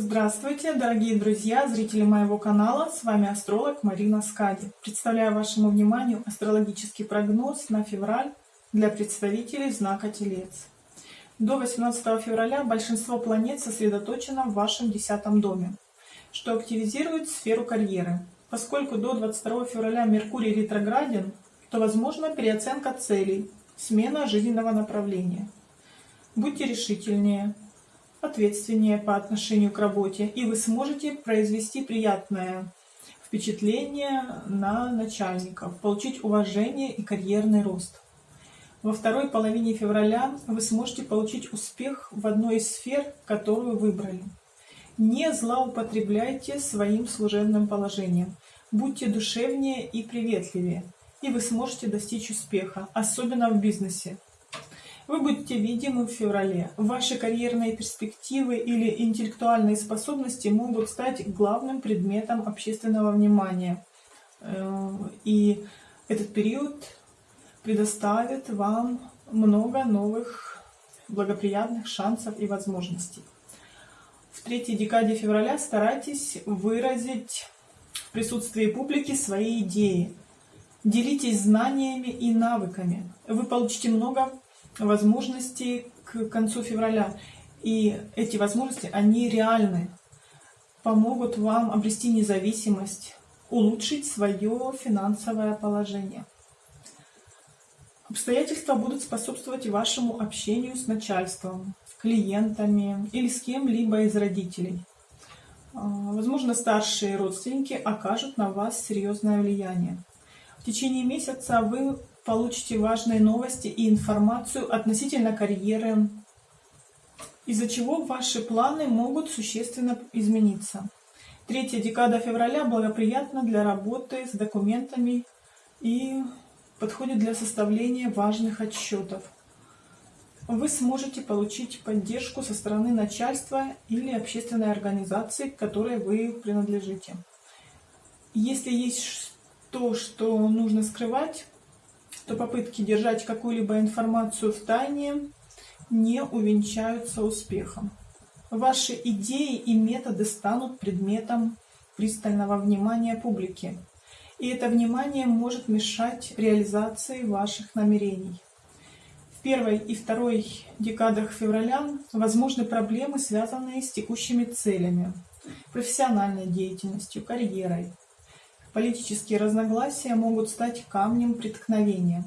Здравствуйте, дорогие друзья, зрители моего канала. С вами астролог Марина Скади. Представляю вашему вниманию астрологический прогноз на февраль для представителей знака Телец. До 18 февраля большинство планет сосредоточено в вашем десятом доме, что активизирует сферу карьеры. Поскольку до 22 февраля Меркурий ретрограден, то возможна переоценка целей, смена жизненного направления. Будьте решительнее, ответственнее по отношению к работе, и вы сможете произвести приятное впечатление на начальников, получить уважение и карьерный рост. Во второй половине февраля вы сможете получить успех в одной из сфер, которую выбрали. Не злоупотребляйте своим служебным положением. Будьте душевнее и приветливее, и вы сможете достичь успеха, особенно в бизнесе. Вы будете видимы в феврале. Ваши карьерные перспективы или интеллектуальные способности могут стать главным предметом общественного внимания. Э, и этот период предоставит вам много новых благоприятных шансов и возможностей. В третьей декаде февраля старайтесь выразить в присутствии публики свои идеи. Делитесь знаниями и навыками. Вы получите много возможности к концу февраля. И эти возможности, они реальны, помогут вам обрести независимость, улучшить свое финансовое положение. Обстоятельства будут способствовать вашему общению с начальством, клиентами или с кем-либо из родителей. А, возможно, старшие родственники окажут на вас серьезное влияние. В течение месяца вы получите важные новости и информацию относительно карьеры, из-за чего ваши планы могут существенно измениться. Третья декада февраля благоприятна для работы с документами и подходит для составления важных отчетов. Вы сможете получить поддержку со стороны начальства или общественной организации, к которой вы принадлежите. Если есть то, что нужно скрывать, то попытки держать какую-либо информацию в тайне не увенчаются успехом. Ваши идеи и методы станут предметом пристального внимания публики, и это внимание может мешать реализации ваших намерений. В первой и второй декадах февраля возможны проблемы, связанные с текущими целями, профессиональной деятельностью, карьерой, Политические разногласия могут стать камнем преткновения.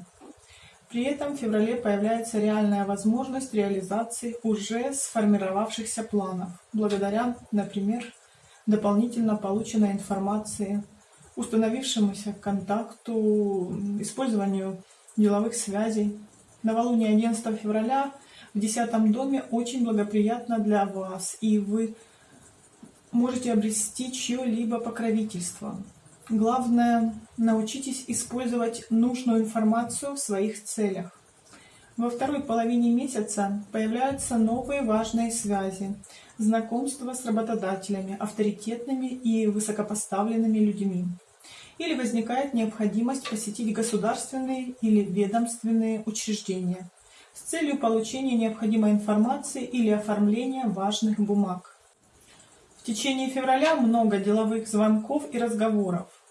При этом в феврале появляется реальная возможность реализации уже сформировавшихся планов, благодаря, например, дополнительно полученной информации, установившемуся контакту, использованию деловых связей. Новолуние 11 февраля в 10 доме очень благоприятно для вас, и вы можете обрести чье-либо покровительство. Главное, научитесь использовать нужную информацию в своих целях. Во второй половине месяца появляются новые важные связи, знакомства с работодателями, авторитетными и высокопоставленными людьми. Или возникает необходимость посетить государственные или ведомственные учреждения с целью получения необходимой информации или оформления важных бумаг. В течение февраля много деловых звонков и разговоров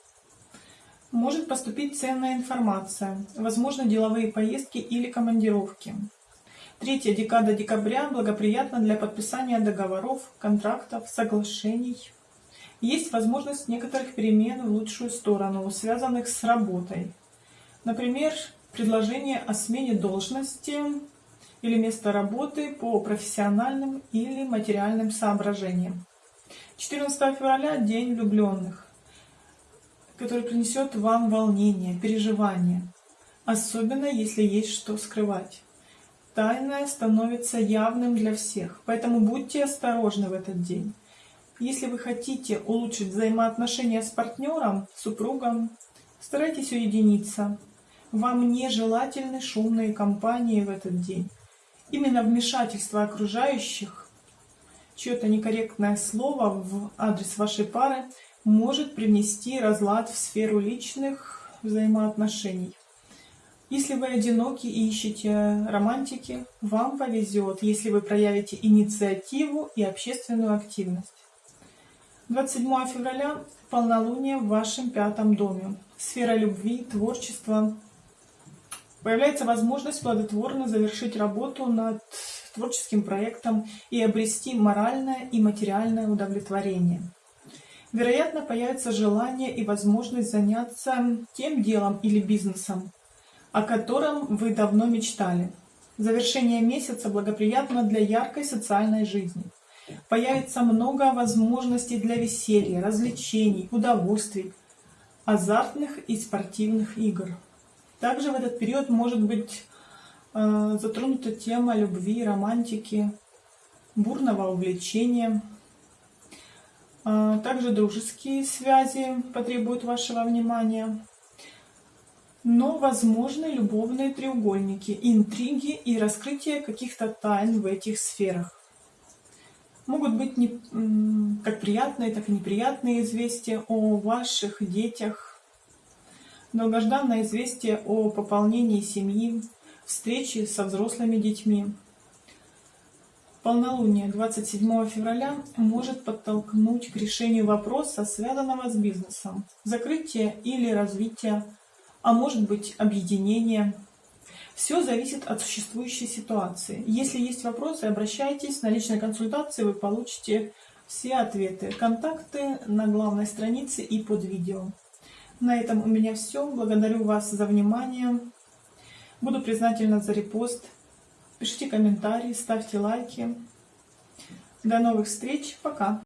может поступить ценная информация, возможно деловые поездки или командировки. Третья декада декабря благоприятна для подписания договоров, контрактов, соглашений. Есть возможность некоторых перемен в лучшую сторону, связанных с работой. Например, предложение о смене должности или места работы по профессиональным или материальным соображениям. 14 февраля – День влюбленных который принесет вам волнение, переживание, особенно если есть что скрывать. Тайное становится явным для всех, поэтому будьте осторожны в этот день. Если вы хотите улучшить взаимоотношения с партнером, супругом, старайтесь уединиться. Вам нежелательны шумные компании в этот день. Именно вмешательство окружающих, чье-то некорректное слово в адрес вашей пары может принести разлад в сферу личных взаимоотношений. Если вы одиноки и ищете романтики, вам повезет, если вы проявите инициативу и общественную активность. 27 февраля полнолуние в вашем пятом доме. Сфера любви, творчества. Появляется возможность плодотворно завершить работу над творческим проектом и обрести моральное и материальное удовлетворение. Вероятно, появится желание и возможность заняться тем делом или бизнесом, о котором вы давно мечтали. Завершение месяца благоприятно для яркой социальной жизни. Появится много возможностей для веселья, развлечений, удовольствий, азартных и спортивных игр. Также в этот период может быть э, затронута тема любви, романтики, бурного увлечения. Э, также дружеские связи потребуют вашего внимания. Но возможны любовные треугольники, интриги и раскрытие каких-то тайн в этих сферах. Могут быть не, как приятные, так и неприятные известия о ваших детях, долгожданное известие о пополнении семьи, встречи со взрослыми детьми. Полнолуние 27 февраля может подтолкнуть к решению вопроса, связанного с бизнесом, закрытие или развитие, а может быть объединение. Все зависит от существующей ситуации. Если есть вопросы, обращайтесь. На личной консультации вы получите все ответы. Контакты на главной странице и под видео. На этом у меня все. Благодарю вас за внимание. Буду признательна за репост. Пишите комментарии, ставьте лайки. До новых встреч. Пока.